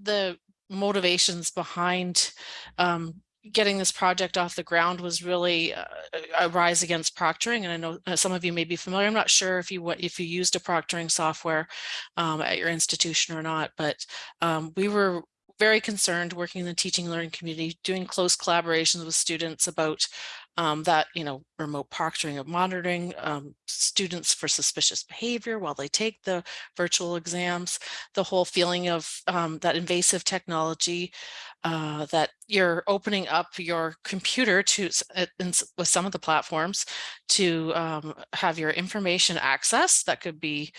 the, motivations behind um, getting this project off the ground was really uh, a rise against proctoring. And I know uh, some of you may be familiar. I'm not sure if you if you used a proctoring software um, at your institution or not, but um, we were very concerned working in the teaching and learning community, doing close collaborations with students about um, that, you know, remote proctoring of monitoring um, students for suspicious behavior while they take the virtual exams, the whole feeling of um, that invasive technology, uh, that you're opening up your computer to in, with some of the platforms to um, have your information access that could be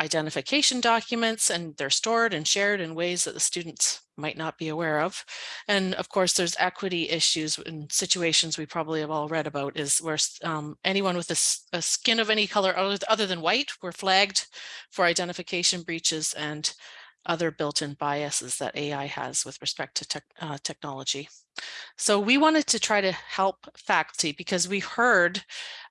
identification documents and they're stored and shared in ways that the students might not be aware of. And of course, there's equity issues in situations we probably have all read about is where um, anyone with a, a, skin of any color other than white were flagged for identification breaches and other built-in biases that AI has with respect to uh, technology. So we wanted to try to help faculty because we heard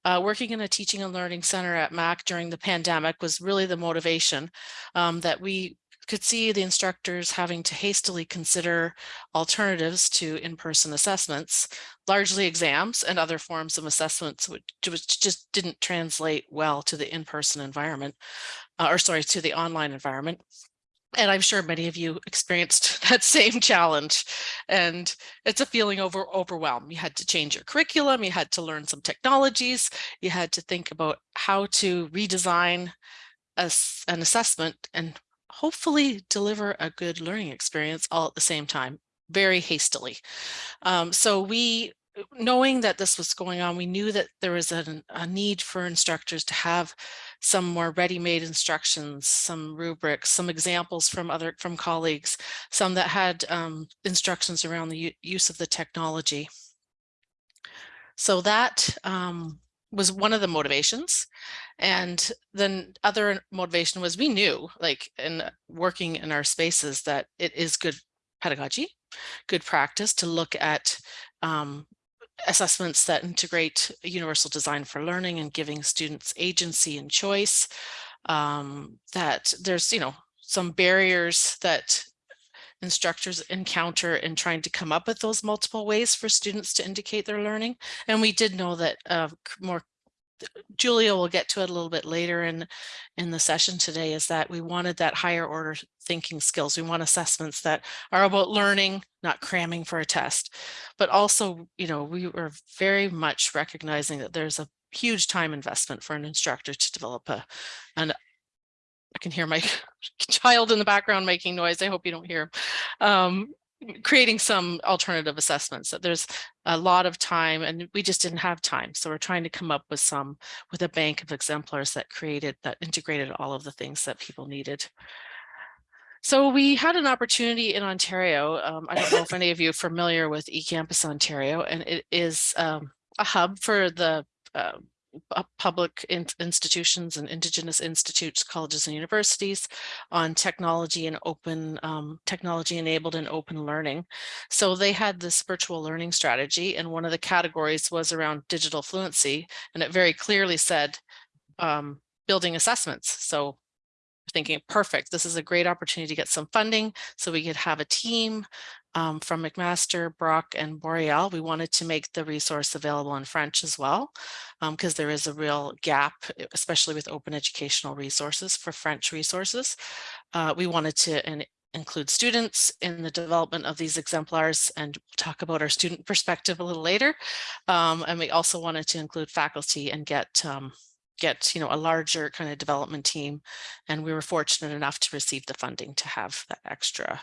uh, working in a teaching and learning center at MAC during the pandemic was really the motivation um, that we could see the instructors having to hastily consider alternatives to in-person assessments, largely exams and other forms of assessments, which, which just didn't translate well to the in-person environment, uh, or sorry, to the online environment. And I'm sure many of you experienced that same challenge. And it's a feeling over overwhelmed. You had to change your curriculum, you had to learn some technologies, you had to think about how to redesign a, an assessment and hopefully deliver a good learning experience all at the same time, very hastily. Um, so we knowing that this was going on, we knew that there was a, a need for instructors to have some more ready-made instructions, some rubrics, some examples from other from colleagues, some that had um, instructions around the use of the technology. So that um, was one of the motivations. And then other motivation was we knew like in working in our spaces that it is good pedagogy, good practice to look at um, assessments that integrate universal design for learning and giving students agency and choice, um, that there's, you know, some barriers that instructors encounter in trying to come up with those multiple ways for students to indicate their learning. And we did know that uh, more Julia will get to it a little bit later in, in the session today is that we wanted that higher order thinking skills. We want assessments that are about learning, not cramming for a test, but also, you know, we were very much recognizing that there's a huge time investment for an instructor to develop a, an I can hear my child in the background making noise. I hope you don't hear. Um, creating some alternative assessments that there's a lot of time and we just didn't have time so we're trying to come up with some with a bank of exemplars that created that integrated all of the things that people needed so we had an opportunity in Ontario. Um, I don't know if any of you are familiar with eCampus Ontario, and it is um, a hub for the uh, public in institutions and indigenous institutes, colleges and universities on technology and open um, technology enabled and open learning. So they had this virtual learning strategy and one of the categories was around digital fluency and it very clearly said um, building assessments. So thinking perfect this is a great opportunity to get some funding so we could have a team um, from McMaster, Brock, and Boreal. We wanted to make the resource available in French as well, because um, there is a real gap, especially with open educational resources for French resources. Uh, we wanted to in, include students in the development of these exemplars and talk about our student perspective a little later. Um, and we also wanted to include faculty and get um, get you know a larger kind of development team and we were fortunate enough to receive the funding to have that extra